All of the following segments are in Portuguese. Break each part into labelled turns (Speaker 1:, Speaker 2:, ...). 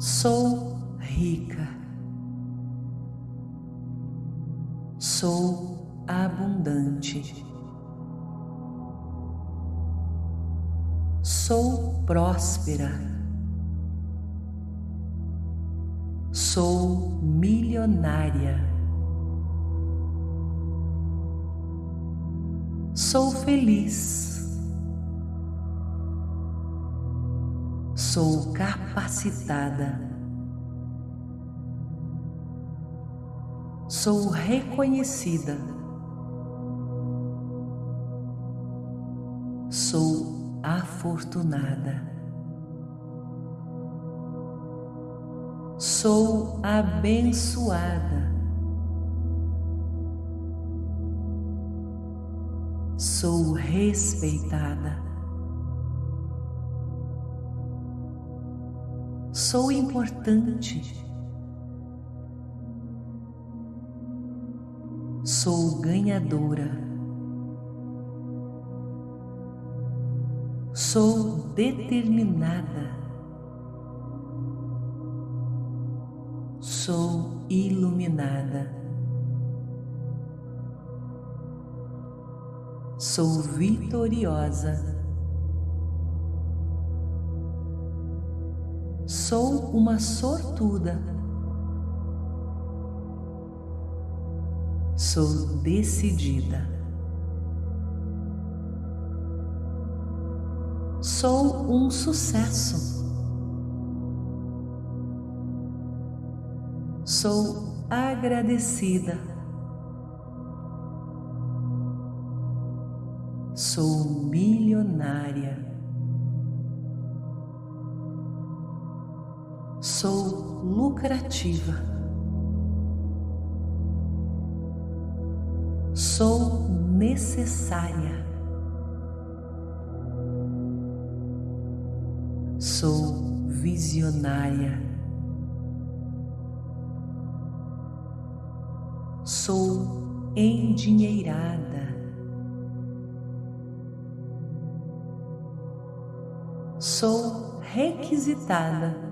Speaker 1: Sou rica. Sou abundante. Sou próspera. Sou milionária. Sou feliz. Sou capacitada. Sou reconhecida. Sou afortunada. Sou abençoada. Sou respeitada. Sou importante. Sou ganhadora. Sou determinada. Sou iluminada. Sou vitoriosa. Sou uma sortuda. Sou decidida. Sou um sucesso. Sou agradecida. Sou milionária. Sou lucrativa. Sou necessária. Sou visionária. Sou endinheirada. Sou requisitada.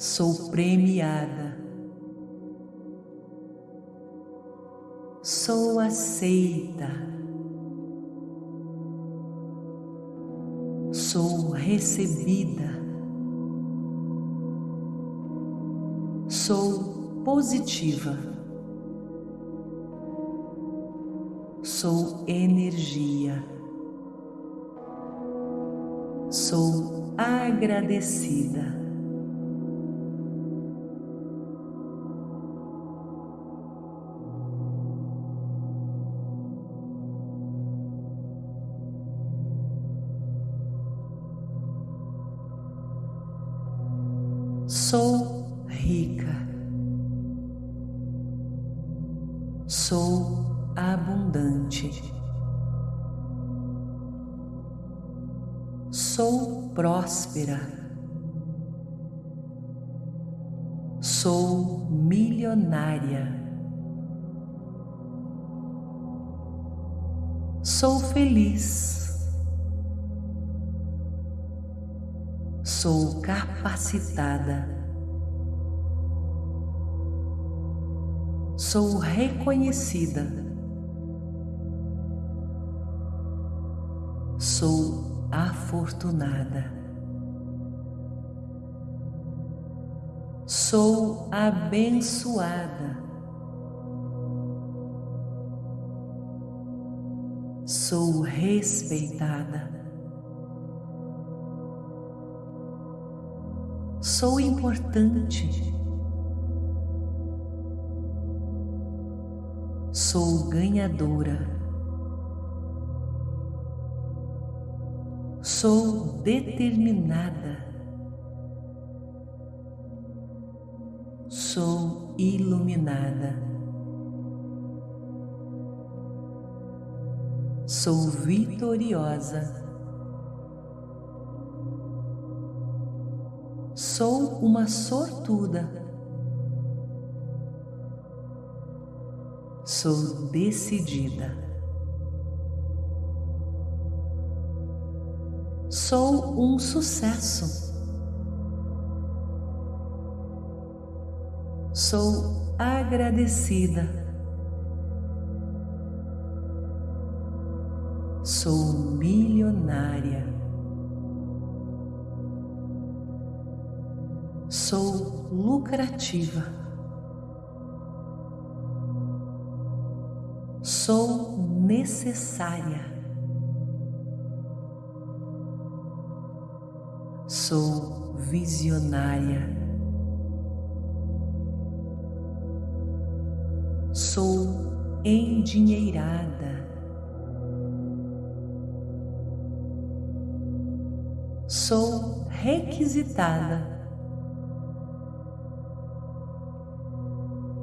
Speaker 1: Sou premiada. Sou aceita. Sou recebida. Sou positiva. Sou energia. Sou agradecida. Sou rica. Sou abundante. Sou próspera. Sou milionária. Sou feliz. Sou capacitada. Sou reconhecida. Sou afortunada. Sou abençoada. Sou respeitada. Sou importante. Sou ganhadora. Sou determinada. Sou iluminada. Sou vitoriosa. Sou uma sortuda. Sou decidida. Sou um sucesso. Sou agradecida. Sou milionária. Sou lucrativa. Sou necessária. Sou visionária. Sou endinheirada. Sou requisitada.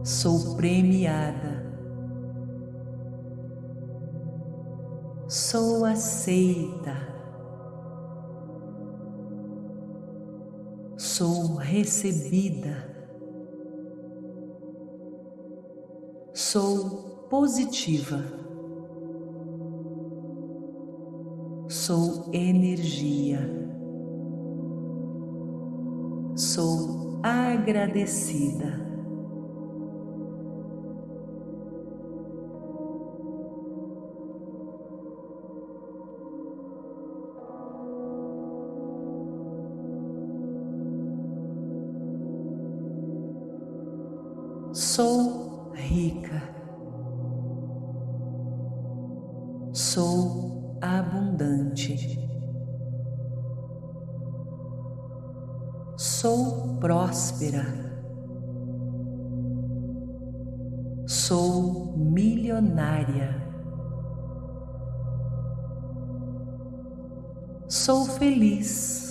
Speaker 1: Sou premiada. Sou aceita. sou recebida, sou positiva, sou energia, sou agradecida. Sou rica. Sou abundante. Sou próspera. Sou milionária. Sou feliz.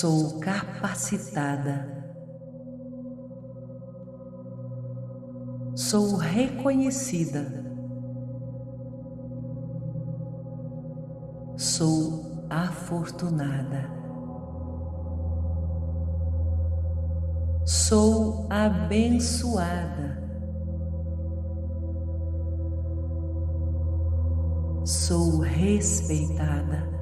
Speaker 1: Sou capacitada. Sou reconhecida. Sou afortunada. Sou abençoada. Sou respeitada.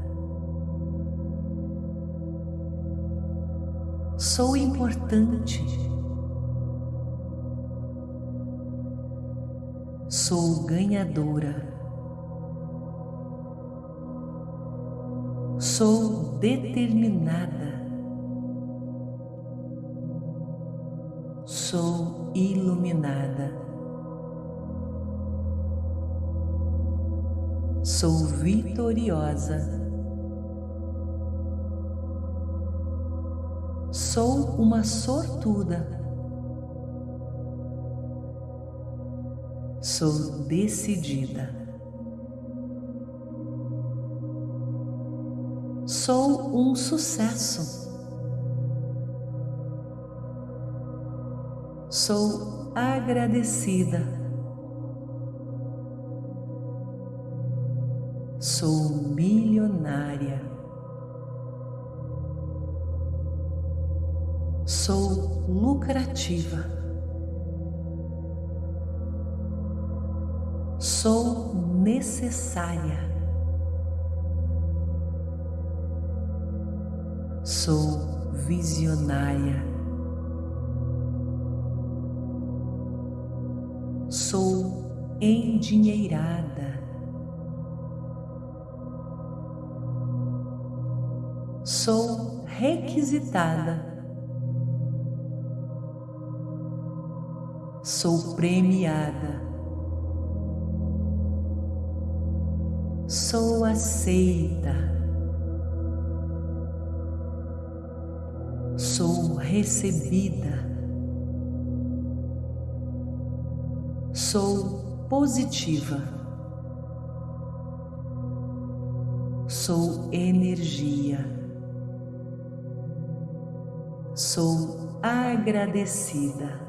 Speaker 1: Sou importante. Sou ganhadora. Sou determinada. Sou iluminada. Sou vitoriosa. Sou uma sortuda. Sou decidida. Sou um sucesso. Sou agradecida. Sou lucrativa. Sou necessária. Sou visionária. Sou endinheirada. Sou requisitada. Sou premiada. sou aceita, sou recebida, sou positiva, sou energia, sou agradecida.